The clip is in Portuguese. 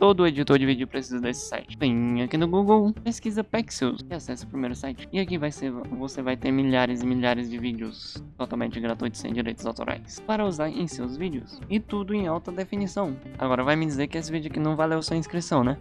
todo editor de vídeo precisa desse site. Vem aqui no Google, pesquisa Pexels e acessa o primeiro site. E aqui vai ser, você vai ter milhares e milhares de vídeos totalmente gratuitos sem direitos autorais para usar em seus vídeos. E tudo em alta definição. Agora vai me dizer que esse vídeo aqui não valeu sua inscrição, né?